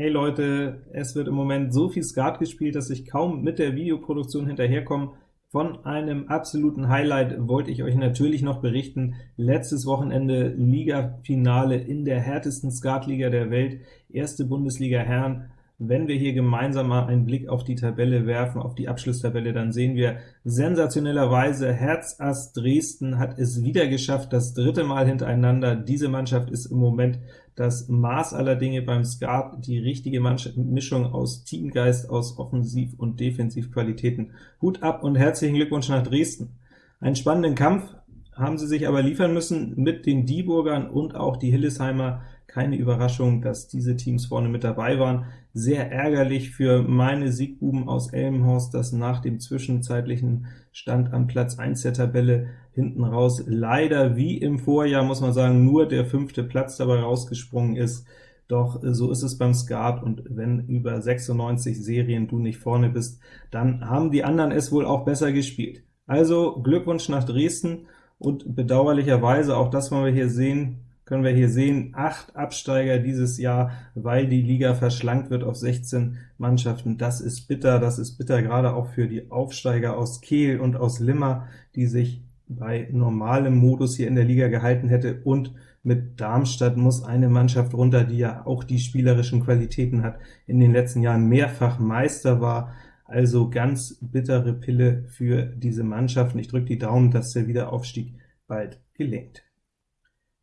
Hey Leute, es wird im Moment so viel Skat gespielt, dass ich kaum mit der Videoproduktion hinterherkomme. Von einem absoluten Highlight wollte ich euch natürlich noch berichten. Letztes Wochenende Liga-Finale in der härtesten Skatliga der Welt, erste Bundesliga Herren, wenn wir hier gemeinsam mal einen Blick auf die Tabelle werfen, auf die Abschlusstabelle, dann sehen wir sensationellerweise, Herz-Ass Dresden hat es wieder geschafft, das dritte Mal hintereinander. Diese Mannschaft ist im Moment das Maß aller Dinge beim Skat, die richtige Mischung aus Teamgeist, aus Offensiv- und Defensivqualitäten. Hut ab und herzlichen Glückwunsch nach Dresden. Einen spannenden Kampf haben sie sich aber liefern müssen mit den Dieburgern und auch die Hillesheimer keine Überraschung, dass diese Teams vorne mit dabei waren. Sehr ärgerlich für meine Siegbuben aus Elmhorst, dass nach dem zwischenzeitlichen Stand am Platz 1 der Tabelle hinten raus leider wie im Vorjahr, muss man sagen, nur der fünfte Platz dabei rausgesprungen ist. Doch so ist es beim Skat, und wenn über 96 Serien du nicht vorne bist, dann haben die anderen es wohl auch besser gespielt. Also Glückwunsch nach Dresden, und bedauerlicherweise, auch das wollen wir hier sehen, können wir hier sehen, acht Absteiger dieses Jahr, weil die Liga verschlankt wird auf 16 Mannschaften. Das ist bitter, das ist bitter, gerade auch für die Aufsteiger aus Kehl und aus Limmer, die sich bei normalem Modus hier in der Liga gehalten hätte, und mit Darmstadt muss eine Mannschaft runter, die ja auch die spielerischen Qualitäten hat, in den letzten Jahren mehrfach Meister war, also ganz bittere Pille für diese Mannschaften. Ich drücke die Daumen, dass der Wiederaufstieg bald gelingt.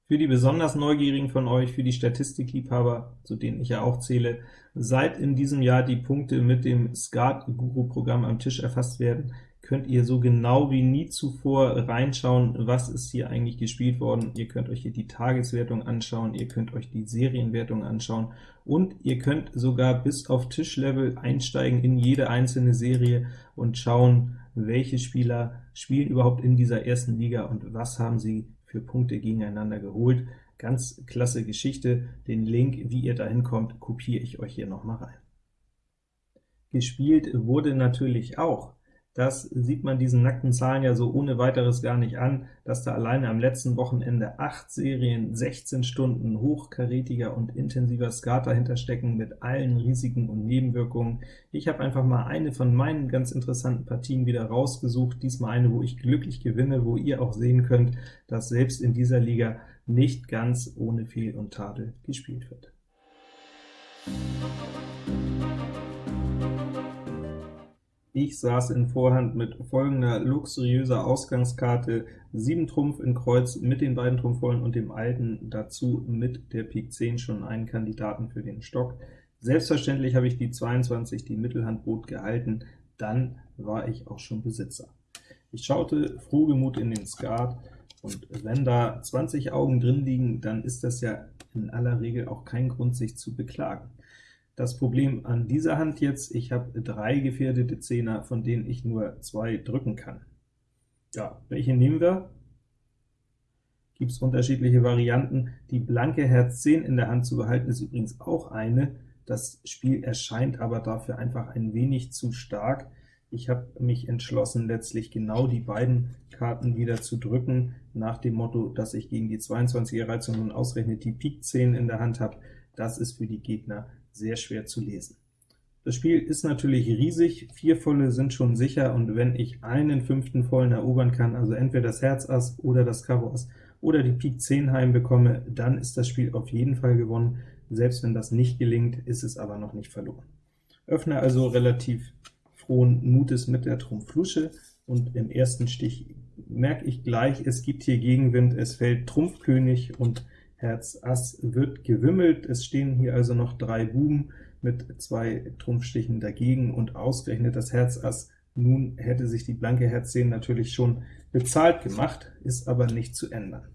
Für die besonders Neugierigen von euch, für die Statistikliebhaber, zu denen ich ja auch zähle, seit in diesem Jahr die Punkte mit dem Skat-Guru-Programm am Tisch erfasst werden, könnt ihr so genau wie nie zuvor reinschauen, was ist hier eigentlich gespielt worden. Ihr könnt euch hier die Tageswertung anschauen, ihr könnt euch die Serienwertung anschauen, und ihr könnt sogar bis auf Tischlevel einsteigen in jede einzelne Serie und schauen, welche Spieler spielen überhaupt in dieser ersten Liga und was haben sie für Punkte gegeneinander geholt. Ganz klasse Geschichte. Den Link, wie ihr dahin kommt, kopiere ich euch hier nochmal rein. Gespielt wurde natürlich auch das sieht man diesen nackten Zahlen ja so ohne weiteres gar nicht an, dass da alleine am letzten Wochenende acht Serien, 16 Stunden hochkarätiger und intensiver Skat dahinter stecken, mit allen Risiken und Nebenwirkungen. Ich habe einfach mal eine von meinen ganz interessanten Partien wieder rausgesucht, diesmal eine, wo ich glücklich gewinne, wo ihr auch sehen könnt, dass selbst in dieser Liga nicht ganz ohne Fehl und Tadel gespielt wird. Ich saß in Vorhand mit folgender luxuriöser Ausgangskarte, 7 Trumpf in Kreuz mit den beiden Trumpfvollen und dem Alten, dazu mit der Pik 10 schon einen Kandidaten für den Stock. Selbstverständlich habe ich die 22, die Mittelhand bot, gehalten, dann war ich auch schon Besitzer. Ich schaute frohgemut in den Skat, und wenn da 20 Augen drin liegen, dann ist das ja in aller Regel auch kein Grund, sich zu beklagen. Das Problem an dieser Hand jetzt, ich habe drei gefährdete Zehner, von denen ich nur zwei drücken kann. Ja, welche nehmen wir? Gibt es unterschiedliche Varianten. Die blanke Herz 10 in der Hand zu behalten, ist übrigens auch eine. Das Spiel erscheint aber dafür einfach ein wenig zu stark. Ich habe mich entschlossen, letztlich genau die beiden Karten wieder zu drücken, nach dem Motto, dass ich gegen die 22er Reizung nun ausrechnet die Pik 10 in der Hand habe. Das ist für die Gegner sehr schwer zu lesen. Das Spiel ist natürlich riesig, vier Volle sind schon sicher, und wenn ich einen fünften Vollen erobern kann, also entweder das Herz Ass oder das Karo Ass oder die Pik 10 heimbekomme, dann ist das Spiel auf jeden Fall gewonnen. Selbst wenn das nicht gelingt, ist es aber noch nicht verloren. Öffne also relativ frohen Mutes mit der Trumpf Lusche, und im ersten Stich merke ich gleich, es gibt hier Gegenwind, es fällt Trumpf König, und Herz Ass wird gewimmelt. Es stehen hier also noch drei Buben mit zwei Trumpfstichen dagegen, und ausgerechnet das Herz Ass. Nun hätte sich die blanke Herz 10 natürlich schon bezahlt gemacht, ist aber nicht zu ändern.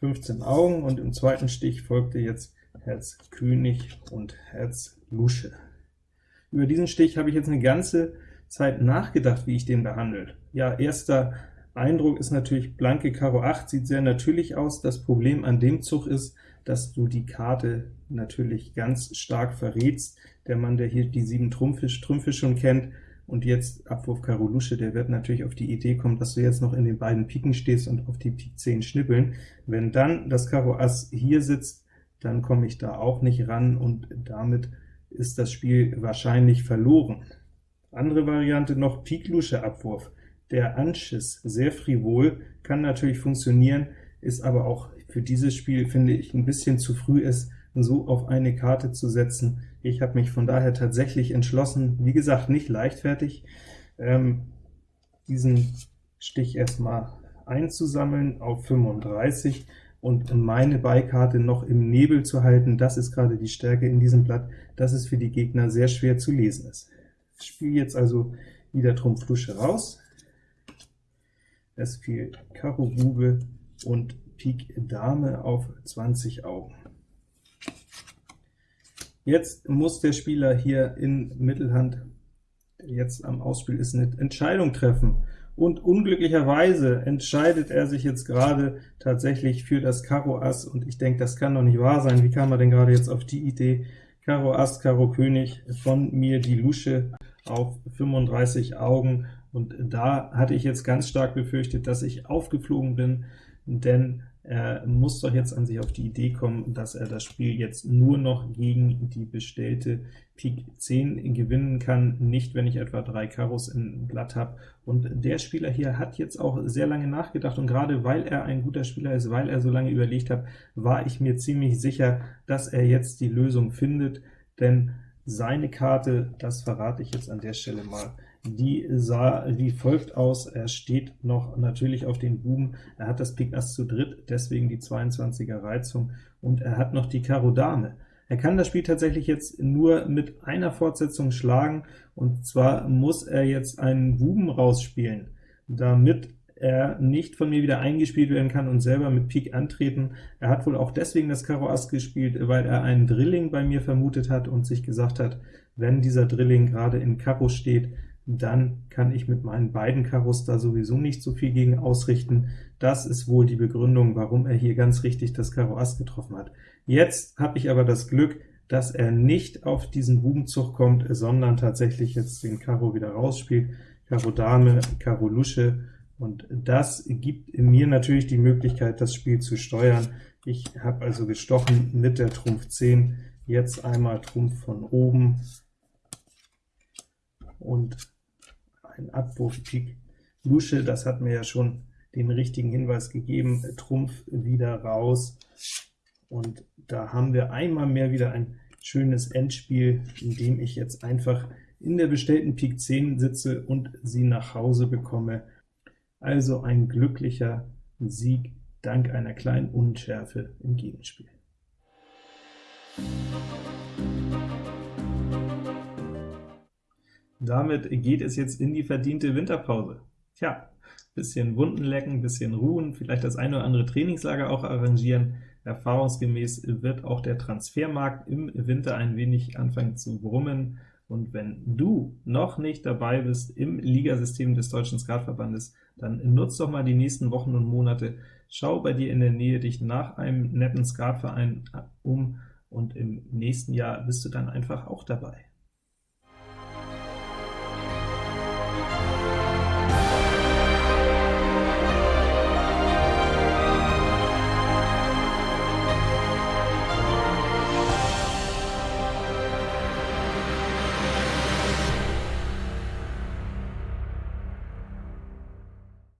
15 Augen, und im zweiten Stich folgte jetzt Herz König und Herz Lusche. Über diesen Stich habe ich jetzt eine ganze Zeit nachgedacht, wie ich den behandelt. Ja, erster Eindruck ist natürlich blanke Karo 8, sieht sehr natürlich aus. Das Problem an dem Zug ist, dass du die Karte natürlich ganz stark verrätst. Der Mann, der hier die 7 Trümpfe, Trümpfe schon kennt, und jetzt Abwurf Karo Lusche, der wird natürlich auf die Idee kommen, dass du jetzt noch in den beiden Piken stehst und auf die Pik 10 schnippeln. Wenn dann das Karo Ass hier sitzt, dann komme ich da auch nicht ran, und damit ist das Spiel wahrscheinlich verloren. Andere Variante noch Pik Lusche Abwurf. Der Anschiss, sehr frivol, kann natürlich funktionieren, ist aber auch für dieses Spiel, finde ich, ein bisschen zu früh ist, so auf eine Karte zu setzen. Ich habe mich von daher tatsächlich entschlossen, wie gesagt, nicht leichtfertig, ähm, diesen Stich erstmal einzusammeln auf 35 und meine Beikarte noch im Nebel zu halten. Das ist gerade die Stärke in diesem Blatt, dass es für die Gegner sehr schwer zu lesen ist. Ich spiele jetzt also wieder Trumpf Lusche raus. Es fiel Karo Bube und Pik Dame auf 20 Augen. Jetzt muss der Spieler hier in Mittelhand, der jetzt am Ausspiel ist, eine Entscheidung treffen. Und unglücklicherweise entscheidet er sich jetzt gerade tatsächlich für das Karo Ass, und ich denke, das kann doch nicht wahr sein. Wie kam er denn gerade jetzt auf die Idee? Karo Ass, Karo König, von mir die Lusche auf 35 Augen, und da hatte ich jetzt ganz stark befürchtet, dass ich aufgeflogen bin, denn er muss doch jetzt an sich auf die Idee kommen, dass er das Spiel jetzt nur noch gegen die bestellte Pik 10 gewinnen kann, nicht wenn ich etwa drei Karos im Blatt habe. Und der Spieler hier hat jetzt auch sehr lange nachgedacht, und gerade weil er ein guter Spieler ist, weil er so lange überlegt hat, war ich mir ziemlich sicher, dass er jetzt die Lösung findet, denn seine Karte, das verrate ich jetzt an der Stelle mal, die sah wie folgt aus. Er steht noch natürlich auf den Buben, er hat das Pik Ass zu dritt, deswegen die 22er Reizung, und er hat noch die Karo Dame. Er kann das Spiel tatsächlich jetzt nur mit einer Fortsetzung schlagen, und zwar muss er jetzt einen Buben rausspielen, damit er nicht von mir wieder eingespielt werden kann und selber mit Pik antreten. Er hat wohl auch deswegen das Karo Ass gespielt, weil er einen Drilling bei mir vermutet hat und sich gesagt hat, wenn dieser Drilling gerade in Karo steht, dann kann ich mit meinen beiden Karos da sowieso nicht so viel gegen ausrichten. Das ist wohl die Begründung, warum er hier ganz richtig das Karo Ass getroffen hat. Jetzt habe ich aber das Glück, dass er nicht auf diesen Bubenzug kommt, sondern tatsächlich jetzt den Karo wieder rausspielt. Karo Dame, Karo Lusche, und das gibt mir natürlich die Möglichkeit, das Spiel zu steuern. Ich habe also gestochen mit der Trumpf 10, jetzt einmal Trumpf von oben, und ein Abwurf Pik Lusche, das hat mir ja schon den richtigen Hinweis gegeben, Trumpf wieder raus, und da haben wir einmal mehr wieder ein schönes Endspiel, in dem ich jetzt einfach in der bestellten Pik 10 sitze und sie nach Hause bekomme. Also ein glücklicher Sieg dank einer kleinen Unschärfe im Gegenspiel. Damit geht es jetzt in die verdiente Winterpause. Tja, bisschen Wunden lecken, bisschen ruhen, vielleicht das eine oder andere Trainingslager auch arrangieren. Erfahrungsgemäß wird auch der Transfermarkt im Winter ein wenig anfangen zu brummen, und wenn du noch nicht dabei bist im Ligasystem des Deutschen Skatverbandes, dann nutz doch mal die nächsten Wochen und Monate, schau bei dir in der Nähe dich nach einem netten Skatverein um, und im nächsten Jahr bist du dann einfach auch dabei.